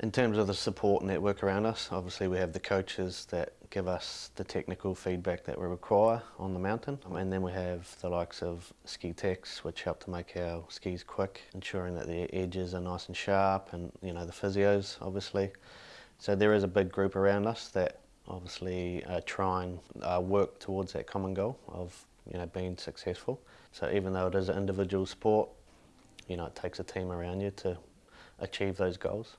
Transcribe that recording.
In terms of the support network around us, obviously we have the coaches that give us the technical feedback that we require on the mountain. And then we have the likes of ski techs, which help to make our skis quick, ensuring that the edges are nice and sharp, and you know the physios, obviously. So there is a big group around us that obviously uh, try and uh, work towards that common goal of you know being successful. So even though it is an individual sport, you know it takes a team around you to achieve those goals.